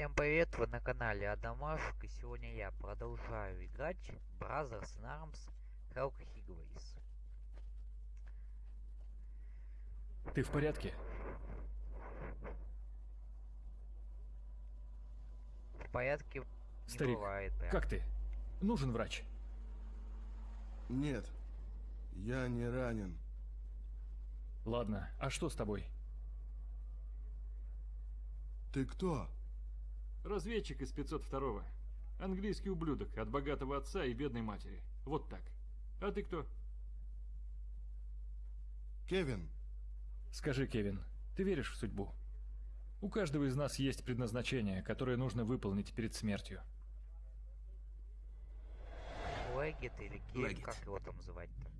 Всем привет, вы на канале Адамашек, и сегодня я продолжаю играть Brothers in Arms Helk Higways. Ты в порядке? В порядке не Старик, бывает, прям. как ты? Нужен врач. Нет, я не ранен. Ладно, а что с тобой? Ты кто? Разведчик из 502-го. Английский ублюдок от богатого отца и бедной матери. Вот так. А ты кто? Кевин. Скажи, Кевин, ты веришь в судьбу? У каждого из нас есть предназначение, которое нужно выполнить перед смертью. Легет или Гель, Легет. как его там звать-то?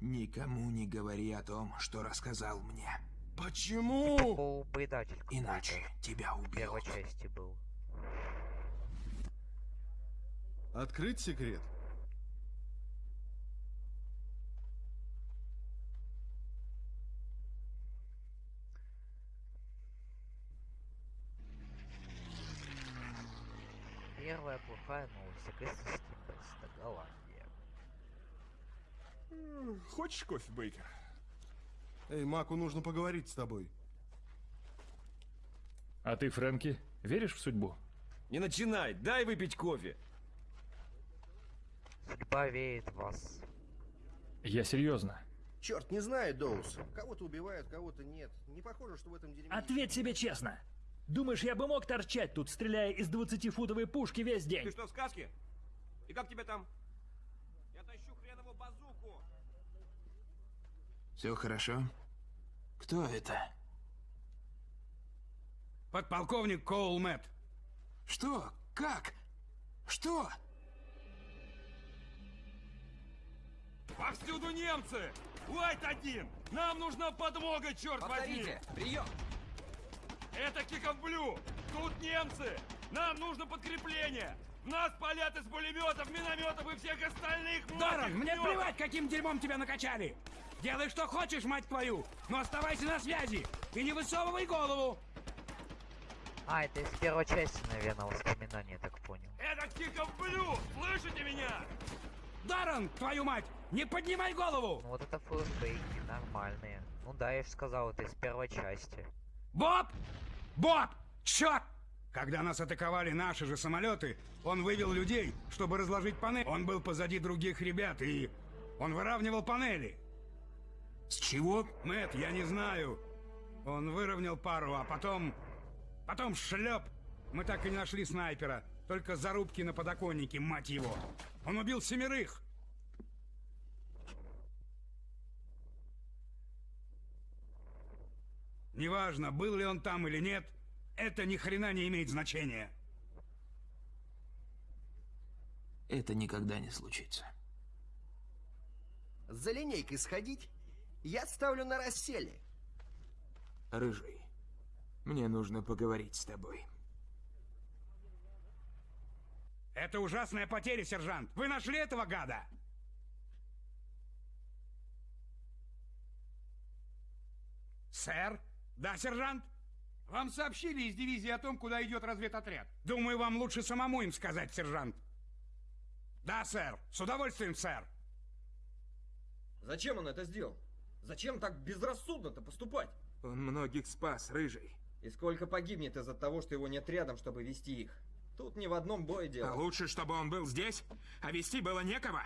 Никому не говори о том, что рассказал мне. Почему? Иначе тебя В первой убьют. части был. Открыть секрет? Первая плохая новость. Окрестности Тимберста, Голландия. Хочешь кофе, Бейкер? Эй, Маку нужно поговорить с тобой. А ты, Фрэнки, веришь в судьбу? Не начинай, дай выпить кофе. Судьба веет вас. Я серьезно. Черт, не знаю, Доус. Кого-то убивают, кого-то нет. Не похоже, что в этом дерьме... Ответь себе честно. Думаешь, я бы мог торчать тут, стреляя из 20-футовой пушки весь Ты день? что, в сказке? И как тебя там? Я тащу хренову базуку. Все хорошо? Кто это? Подполковник Коул Мэтт. Что? Как? Что? Повсюду немцы! Уайт один! Нам нужна подмога, черт возьми! прием! Это Киков Блю! Тут немцы! Нам нужно подкрепление! Нас палят из пулеметов, минометов и всех остальных Даррен, мне мелких плевать, каким дерьмом тебя накачали. Делай, что хочешь, мать твою, но оставайся на связи и не высовывай голову. А, это из первой части, наверное, воспоминания, я так понял. Это Киков Блю! Слышите меня? Даррен, твою мать, не поднимай голову. Ну вот это флешбеки, нормальные. Ну да, я же сказал, это из первой части. Боб! Боб! Черт! Когда нас атаковали наши же самолеты, он вывел людей, чтобы разложить панель. Он был позади других ребят, и он выравнивал панели. С чего? Мэт, я не знаю. Он выровнял пару, а потом... Потом шлеп. Мы так и не нашли снайпера. Только зарубки на подоконнике, мать его. Он убил семерых. Неважно, был ли он там или нет, это ни хрена не имеет значения. Это никогда не случится. За линейкой сходить? Я ставлю на расселе. Рыжий, мне нужно поговорить с тобой. Это ужасная потеря, сержант. Вы нашли этого гада? Сэр? Да, сержант? Вам сообщили из дивизии о том, куда идет разведотряд. Думаю, вам лучше самому им сказать, сержант. Да, сэр. С удовольствием, сэр. Зачем он это сделал? Зачем так безрассудно-то поступать? Он многих спас, Рыжий. И сколько погибнет из-за того, что его нет рядом, чтобы вести их? Тут не в одном бое дело. А лучше, чтобы он был здесь, а вести было некого?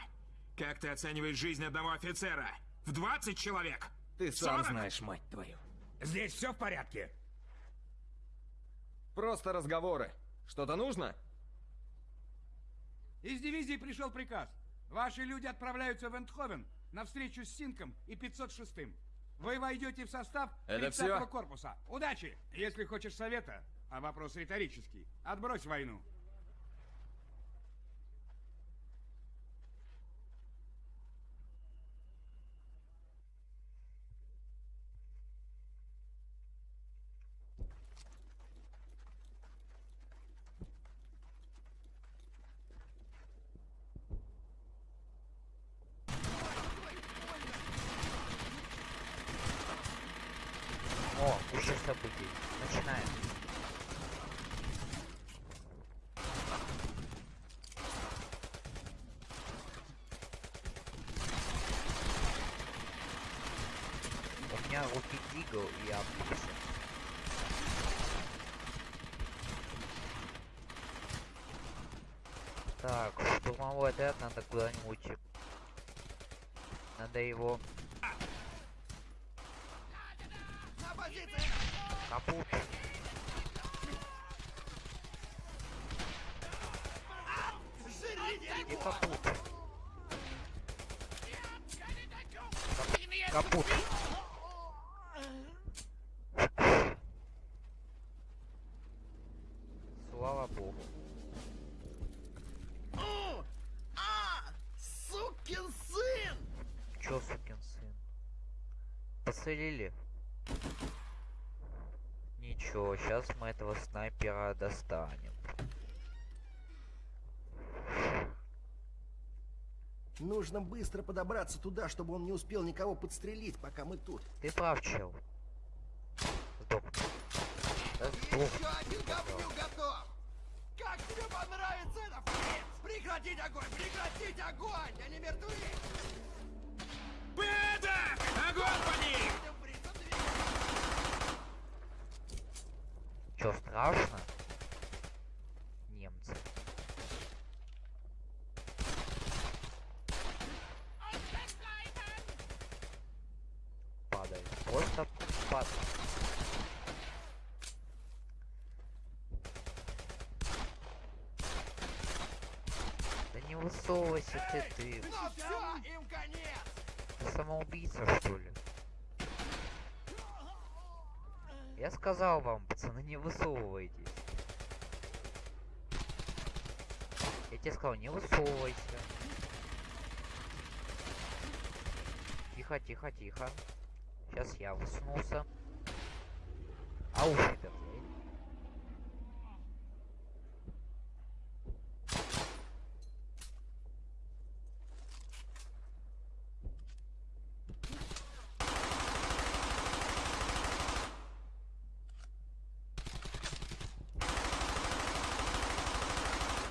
Как ты оцениваешь жизнь одного офицера? В 20 человек? Ты сам 40? знаешь, мать твою. Здесь все в порядке. Просто разговоры. Что-то нужно? Из дивизии пришел приказ. Ваши люди отправляются в Эндховен на встречу с Синком и 506-м. Вы войдете в состав Это 30-го всё? корпуса. Удачи! Если хочешь совета, а вопрос риторический, отбрось войну. Руки Дигл и Амбикса. Так, штурмовой отряд надо куда-нибудь. Надо его... Капут. Иди капут. Кап- Капут. Слава богу. Сукин сын! Чё, сукин сын? Посылили? Ничего, сейчас мы этого снайпера достанем. Нужно быстро подобраться туда, чтобы он не успел никого подстрелить, пока мы тут. Ты прав, чел. Сдохни. Да сдохни. один говню готов! Как тебе понравится это, фриц? Прекратить огонь! Прекратить огонь! Они мертвы! Беда! Огонь по ним! Чё, страшно? Немцы. Падай. Просто падай. Да не высовывайся ты, ты. Самоубийца, что ли? Я сказал вам, пацаны, не высовывайтесь. Я тебе сказал, не высовывайся. Тихо, тихо, тихо. Сейчас я высунулся. Ау, ребят, я-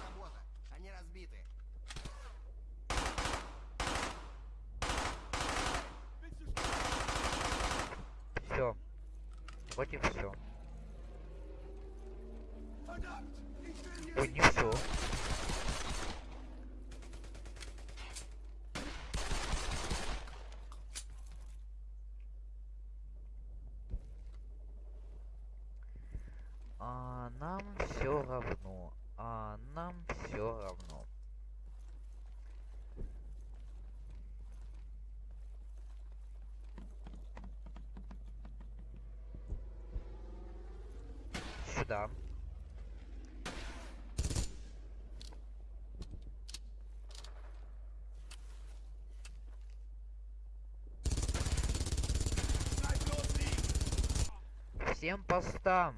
Работа. Они разбиты. Все. Вроде все. Ой, не все. А нам все равно. А нам все равно. Сюда. Всем постам.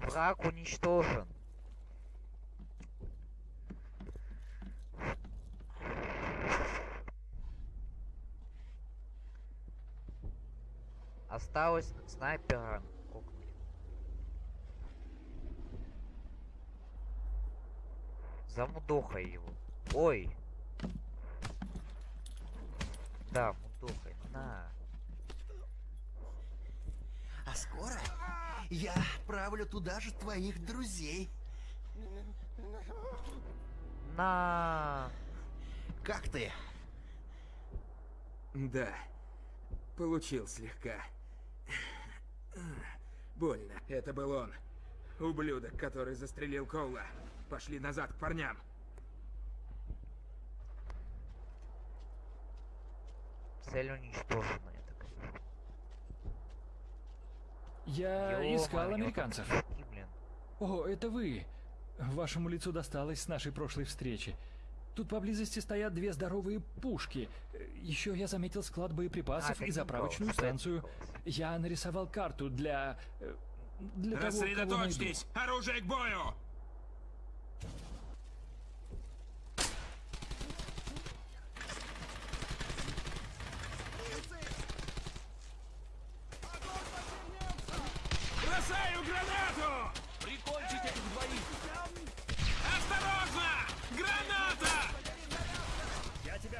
Враг уничтожен. Осталось снайпера Замудохай его. Ой. Да, мудохай. На. А скоро я отправлю туда же твоих друзей. На. Как ты? Да, получил слегка. Больно. Это был он. Ублюдок, который застрелил Коула. Пошли назад к парням. Цель уничтожена, я так. Я искал американцев. такие, блин. О, это вы. Вашему лицу досталось с нашей прошлой встречи. Тут поблизости стоят две здоровые пушки. Еще я заметил склад боеприпасов А, и заправочную это станцию. Я нарисовал карту для... э, для того, кого найду. Рассредоточьтесь! Оружие к бою!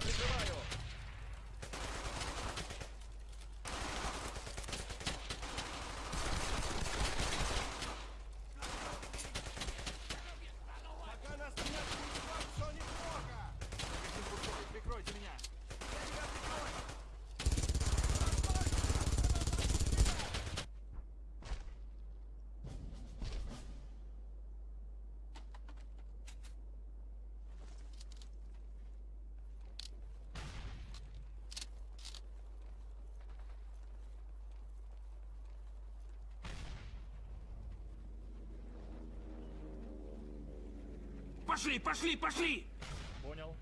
Keep it пошли, пошли, пошли! Понял.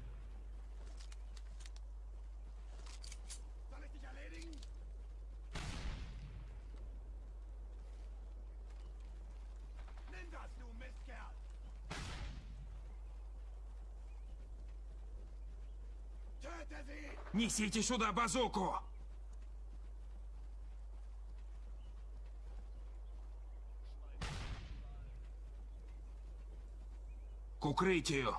Несите сюда базуку! Hier?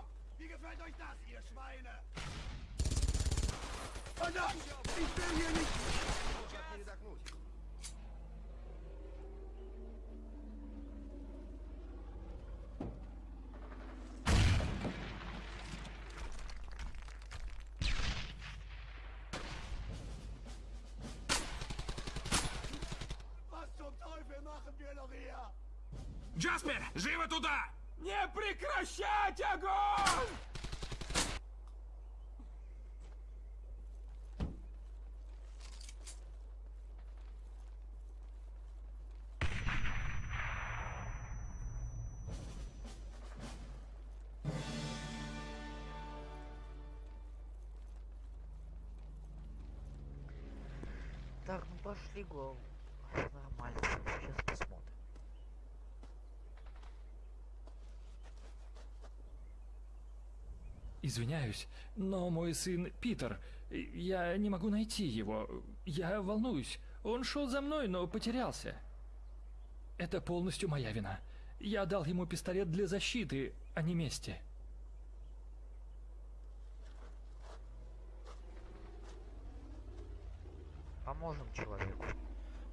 Джаспер, живо туда! Не прекращать огонь! Так, ну пошли, гол. Нормально, сейчас Извиняюсь, но мой сын Питер, я не могу найти его. Я волнуюсь. Он шел за мной, но потерялся. Это полностью моя вина. Я дал ему пистолет для защиты, а не мести. Поможем человеку.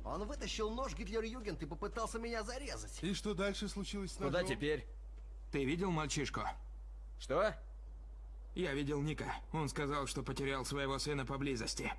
Он вытащил нож Гитлер-Югент и попытался меня зарезать. И что дальше случилось с Куда ножом? теперь? Ты видел мальчишку? Что? Я видел Ника. Он сказал, что потерял своего сына поблизости.